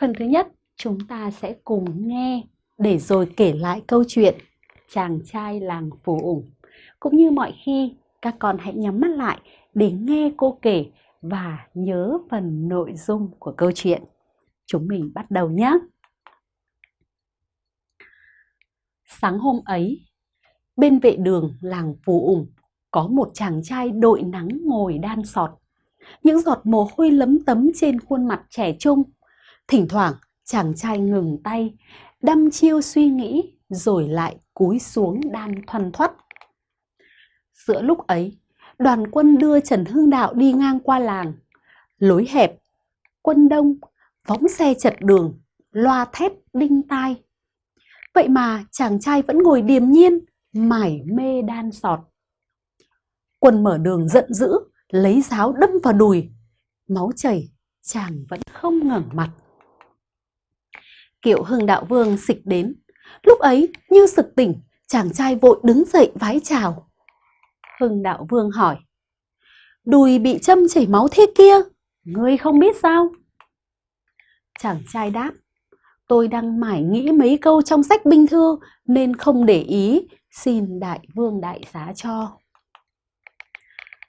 Phần thứ nhất, chúng ta sẽ cùng nghe để rồi kể lại câu chuyện chàng trai làng Phù Ủng. Cũng như mọi khi, các con hãy nhắm mắt lại để nghe cô kể và nhớ phần nội dung của câu chuyện. Chúng mình bắt đầu nhé! Sáng hôm ấy, bên vệ đường làng Phù Ủng có một chàng trai đội nắng ngồi đan sọt. Những giọt mồ hôi lấm tấm trên khuôn mặt trẻ trung. Thỉnh thoảng, chàng trai ngừng tay, đăm chiêu suy nghĩ rồi lại cúi xuống đan thoăn thoắt. Giữa lúc ấy, đoàn quân đưa Trần Hưng Đạo đi ngang qua làng. Lối hẹp, quân đông, phóng xe chật đường, loa thét đinh tai. Vậy mà chàng trai vẫn ngồi điềm nhiên, mải mê đan sọt. Quân mở đường giận dữ, lấy giáo đâm vào đùi. Máu chảy, chàng vẫn không ngẩng mặt. Kiệu Hưng Đạo Vương xịch đến. Lúc ấy, như sực tỉnh, chàng trai vội đứng dậy vái chào. Hưng Đạo Vương hỏi. Đùi bị châm chảy máu thế kia, ngươi không biết sao? Chàng trai đáp. Tôi đang mải nghĩ mấy câu trong sách binh thư nên không để ý, xin đại vương đại giá cho.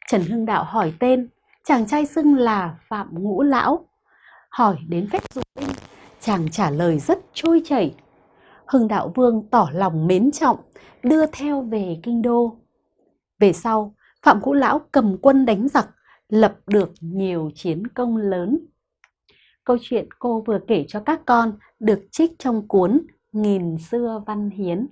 Trần Hưng Đạo hỏi tên, chàng trai xưng là Phạm Ngũ Lão. Hỏi đến phép dụng binh, chàng trả lời rất trôi chảy. Hưng Đạo Vương tỏ lòng mến trọng, đưa theo về kinh đô. Về sau, Phạm Ngũ Lão cầm quân đánh giặc, lập được nhiều chiến công lớn. Câu chuyện cô vừa kể cho các con được trích trong cuốn Nghìn xưa văn hiến.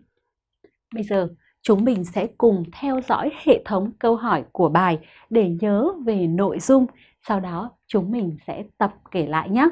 Bây giờ, chúng mình sẽ cùng theo dõi hệ thống câu hỏi của bài để nhớ về nội dung. Sau đó, chúng mình sẽ tập kể lại nhé.